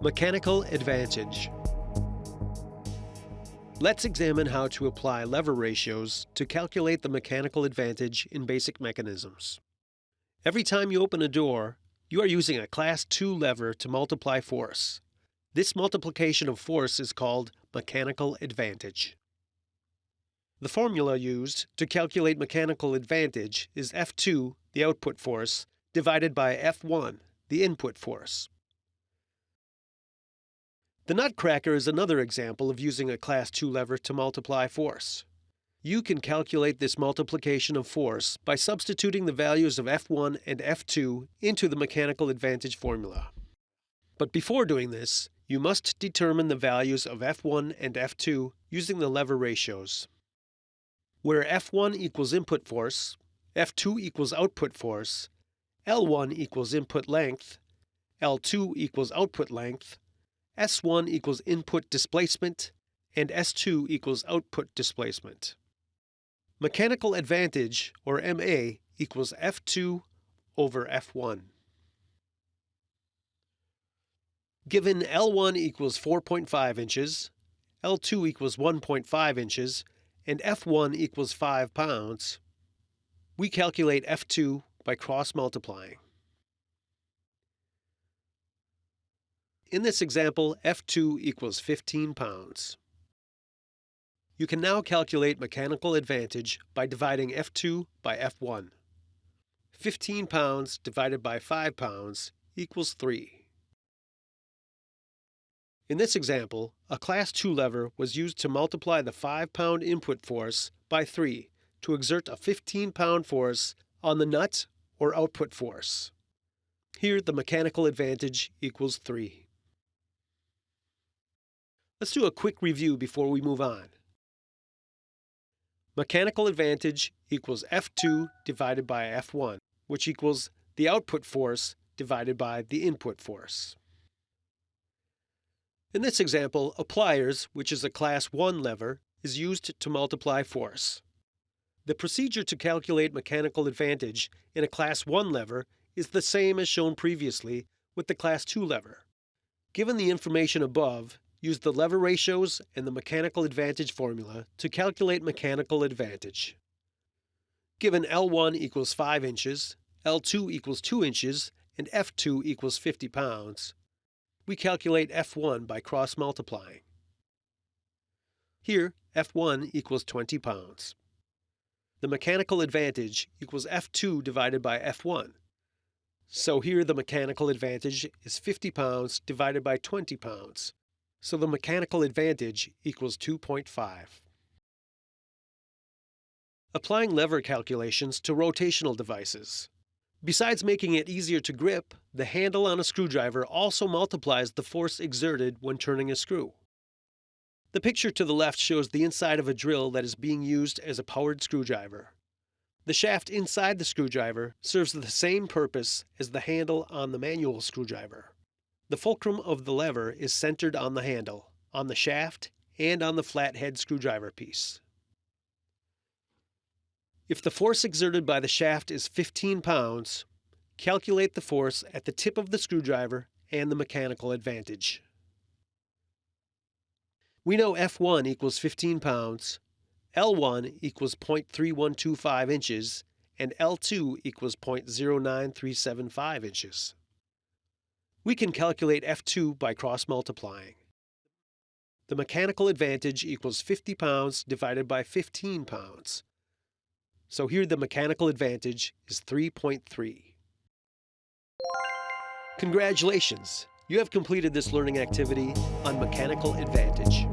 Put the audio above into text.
Mechanical advantage. Let's examine how to apply lever ratios to calculate the mechanical advantage in basic mechanisms. Every time you open a door, you are using a Class 2 lever to multiply force. This multiplication of force is called mechanical advantage. The formula used to calculate mechanical advantage is F2, the output force, divided by F1, the input force. The nutcracker is another example of using a Class 2 lever to multiply force. You can calculate this multiplication of force by substituting the values of F1 and F2 into the mechanical advantage formula. But before doing this, you must determine the values of F1 and F2 using the lever ratios. Where F1 equals input force, F2 equals output force, L1 equals input length, L2 equals output length, S1 equals input displacement, and S2 equals output displacement. Mechanical advantage, or MA, equals F2 over F1. Given L1 equals 4.5 inches, L2 equals 1.5 inches, and F1 equals 5 pounds, we calculate F2 by cross multiplying. In this example, F2 equals 15 pounds. You can now calculate mechanical advantage by dividing F2 by F1. 15 pounds divided by 5 pounds equals 3. In this example, a Class 2 lever was used to multiply the 5-pound input force by 3 to exert a 15-pound force on the nut or output force. Here the mechanical advantage equals 3. Let's do a quick review before we move on. Mechanical advantage equals F2 divided by F1, which equals the output force divided by the input force. In this example, a pliers, which is a class 1 lever, is used to multiply force. The procedure to calculate mechanical advantage in a class 1 lever is the same as shown previously with the class 2 lever. Given the information above, Use the lever ratios and the mechanical advantage formula to calculate mechanical advantage. Given L1 equals 5 inches, L2 equals 2 inches, and F2 equals 50 pounds, we calculate F1 by cross multiplying. Here, F1 equals 20 pounds. The mechanical advantage equals F2 divided by F1. So here the mechanical advantage is 50 pounds divided by 20 pounds, so the mechanical advantage equals 2.5. Applying lever calculations to rotational devices. Besides making it easier to grip, the handle on a screwdriver also multiplies the force exerted when turning a screw. The picture to the left shows the inside of a drill that is being used as a powered screwdriver. The shaft inside the screwdriver serves the same purpose as the handle on the manual screwdriver. The fulcrum of the lever is centered on the handle, on the shaft, and on the flathead screwdriver piece. If the force exerted by the shaft is 15 pounds, calculate the force at the tip of the screwdriver and the mechanical advantage. We know F1 equals 15 pounds, L1 equals 0.3125 inches, and L2 equals 0.09375 inches. We can calculate F2 by cross multiplying. The mechanical advantage equals 50 pounds divided by 15 pounds. So here the mechanical advantage is 3.3. Congratulations! You have completed this learning activity on mechanical advantage.